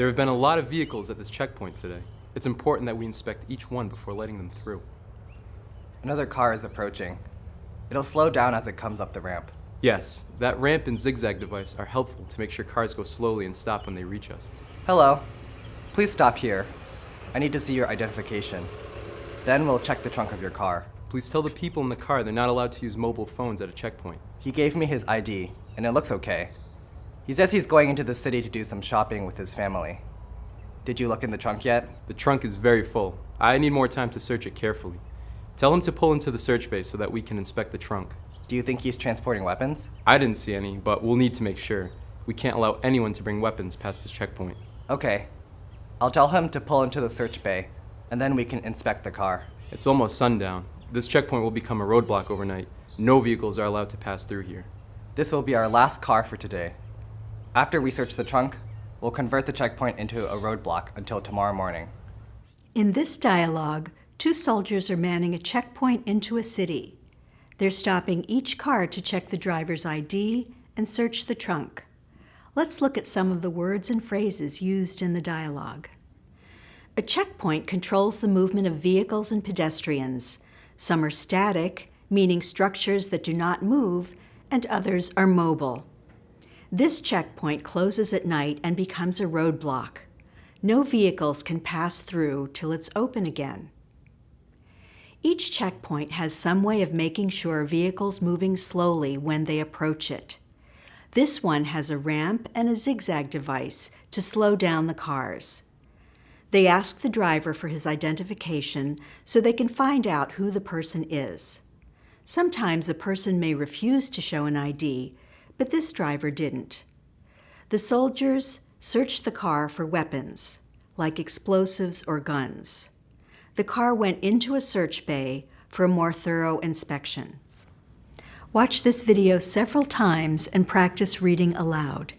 There have been a lot of vehicles at this checkpoint today. It's important that we inspect each one before letting them through. Another car is approaching. It'll slow down as it comes up the ramp. Yes, that ramp and zigzag device are helpful to make sure cars go slowly and stop when they reach us. Hello. Please stop here. I need to see your identification. Then we'll check the trunk of your car. Please tell the people in the car they're not allowed to use mobile phones at a checkpoint. He gave me his ID, and it looks okay. He says he's going into the city to do some shopping with his family. Did you look in the trunk yet? The trunk is very full. I need more time to search it carefully. Tell him to pull into the search bay so that we can inspect the trunk. Do you think he's transporting weapons? I didn't see any, but we'll need to make sure. We can't allow anyone to bring weapons past this checkpoint. Okay. I'll tell him to pull into the search bay, and then we can inspect the car. It's almost sundown. This checkpoint will become a roadblock overnight. No vehicles are allowed to pass through here. This will be our last car for today. After we search the trunk, we'll convert the checkpoint into a roadblock until tomorrow morning. In this dialogue, two soldiers are manning a checkpoint into a city. They're stopping each car to check the driver's ID and search the trunk. Let's look at some of the words and phrases used in the dialogue. A checkpoint controls the movement of vehicles and pedestrians. Some are static, meaning structures that do not move, and others are mobile. This checkpoint closes at night and becomes a roadblock. No vehicles can pass through till it's open again. Each checkpoint has some way of making sure vehicles moving slowly when they approach it. This one has a ramp and a zigzag device to slow down the cars. They ask the driver for his identification so they can find out who the person is. Sometimes a person may refuse to show an ID, but this driver didn't. The soldiers searched the car for weapons, like explosives or guns. The car went into a search bay for more thorough inspection. Watch this video several times and practice reading aloud.